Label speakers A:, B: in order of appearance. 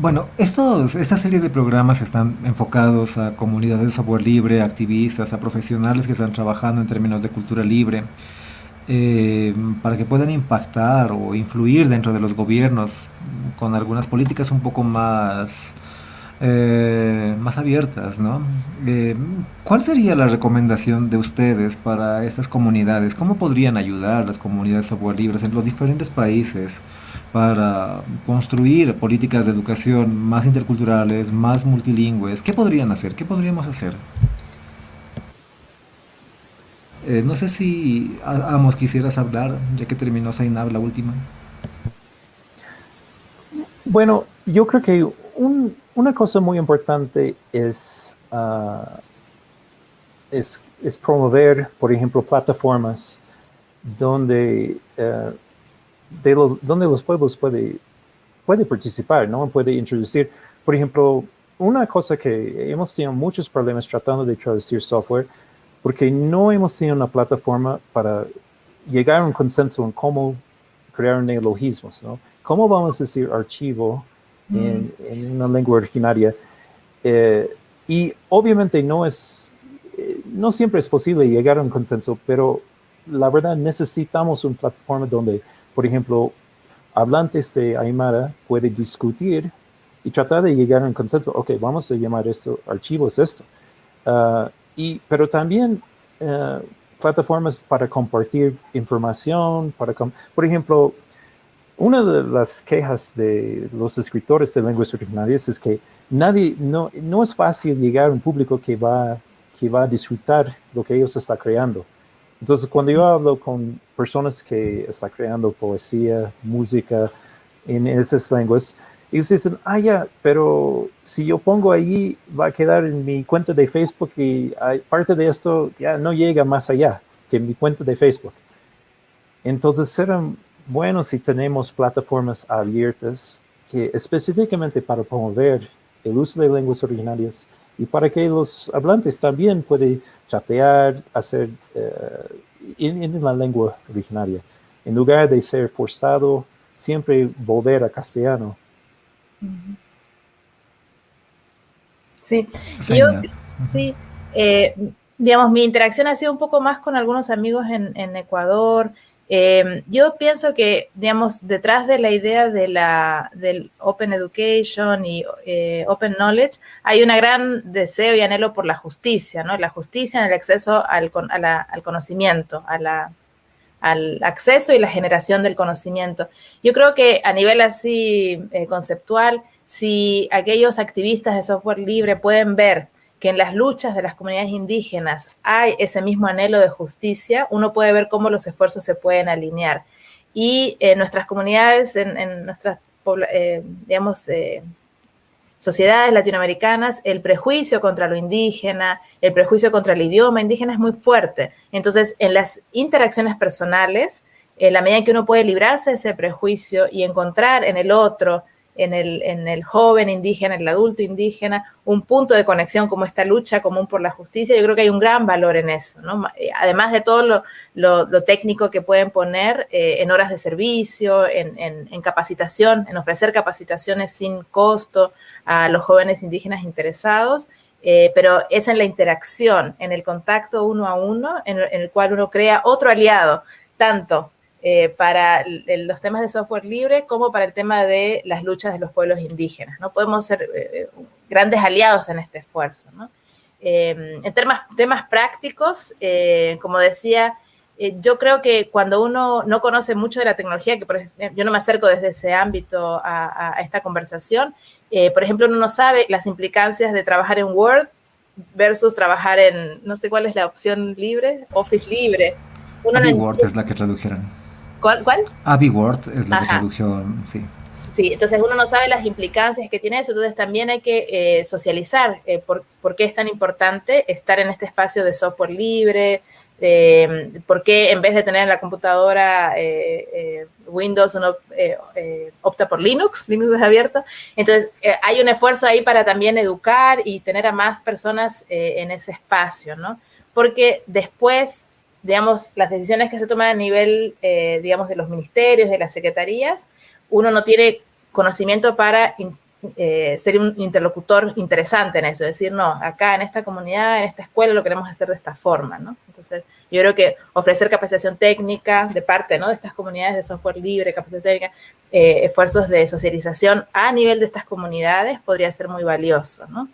A: Bueno, estos, esta serie de programas están enfocados a comunidades de software libre, activistas, a profesionales que están trabajando en términos de cultura libre, eh, para que puedan impactar o influir dentro de los gobiernos con algunas políticas un poco más eh, más abiertas, ¿no? Eh, ¿Cuál sería la recomendación de ustedes para estas comunidades? ¿Cómo podrían ayudar las comunidades software libres en los diferentes países para construir políticas de educación más interculturales, más multilingües? ¿Qué podrían hacer? ¿Qué podríamos hacer? Eh, no sé si Amos quisieras hablar, ya que terminó Zainab la última.
B: Bueno, yo creo que un, una cosa muy importante es, ah, es, promover, por ejemplo, plataformas donde, eh, donde los pueblos pueden puede participar, ¿no? Puede introducir, por ejemplo, una cosa que hemos tenido muchos problemas tratando de traducir software, porque no hemos tenido una plataforma para llegar a un consenso en cómo crear neologismos, ¿no? ¿Cómo vamos a decir archivo en, una lengua originaria. Eh, y obviamente no es, eh, no siempre es posible llegar a un consenso, pero la verdad necesitamos una plataforma donde, por ejemplo, hablantes de Aymara pueden discutir y tratar de llegar a un consenso. Ok, vamos a llamar esto archivos esto. Ah, y, pero también eh, plataformas para compartir información, para, por ejemplo, una de las quejas de los escritores de lenguas originarias es que nadie, no, no es fácil llegar a un público que va, que va a disfrutar lo que ellos están creando. Entonces, cuando yo hablo con personas que están creando poesía, música en esas lenguas, ellos dicen, ah, ya, pero si yo pongo ahí, va a quedar en mi cuenta de Facebook y parte de esto ya no llega más allá que mi cuenta de Facebook. Entonces, será bueno si tenemos plataformas abiertas que específicamente para promover el uso de lenguas originarias y para que los hablantes también puedan chatear, hacer eh, en, la lengua originaria, en lugar de ser forzado siempre volver a castellano.
C: Sí, yo, sí, eh, digamos, mi interacción ha sido un poco más con algunos amigos en, en Ecuador, Em, yo pienso que, digamos, detrás de la idea de la, del Open Education y eh, Open Knowledge hay un gran deseo y anhelo por la justicia, ¿no? La justicia en el acceso al, conocimiento, al acceso y la generación del conocimiento. Yo creo que a nivel así eh, conceptual, si aquellos activistas de software libre pueden ver que en las luchas de las comunidades indígenas hay ese mismo anhelo de justicia, uno puede ver cómo los esfuerzos se pueden alinear. Y en nuestras comunidades, en, nuestras, eh, digamos, eh, sociedades latinoamericanas, el prejuicio contra lo indígena, el prejuicio contra el idioma indígena es muy fuerte. Entonces, en las interacciones personales, en la medida en que uno puede librarse de ese prejuicio y encontrar en el otro en el, en el joven indígena, en el adulto indígena, un punto de conexión como esta lucha común por la justicia, yo creo que hay un gran valor en eso, ¿no? Eh, además de todo lo, técnico que pueden poner eh, en horas de servicio, en, capacitación, en ofrecer capacitaciones sin costo a los jóvenes indígenas interesados, eh, pero es en la interacción, en el contacto uno a uno, en, en el cual uno crea otro aliado, tanto eh, para los temas de software libre como para el tema de las luchas de los pueblos indígenas. ¿no? Podemos ser eh, eh, grandes aliados en este esfuerzo. en temas, temas prácticos, como decía, yo creo que cuando uno no conoce mucho de la tecnología, que yo no me acerco desde ese ámbito a, a esta conversación, por ejemplo, uno no sabe las implicancias de trabajar en Word versus trabajar en, no sé cuál es la opción libre, Office libre.
A: Uno Word es la que tradujeron.
C: ¿Cuál? cuál?
A: Abby Ward es la que tradujo, sí.
C: Sí, entonces uno no sabe las implicancias que tiene eso, entonces también hay que eh, socializar eh, por, qué es tan importante estar en este espacio de software libre, eh, por qué en vez de tener en la computadora Windows uno opta por Linux, Linux es abierto. Entonces hay un esfuerzo ahí para también educar y tener a más personas en ese espacio, ¿no? Porque después digamos, las decisiones que se toman a nivel, eh, digamos, de los ministerios, de las secretarías, uno no tiene conocimiento para eh, ser un interlocutor interesante en eso, decir, no, acá en esta comunidad, en esta escuela lo queremos hacer de esta forma, ¿no? Entonces, yo creo que ofrecer capacitación técnica de parte, ¿no? De estas comunidades de software libre, capacitación técnica, eh, esfuerzos de socialización a nivel de estas comunidades podría ser muy valioso, ¿no?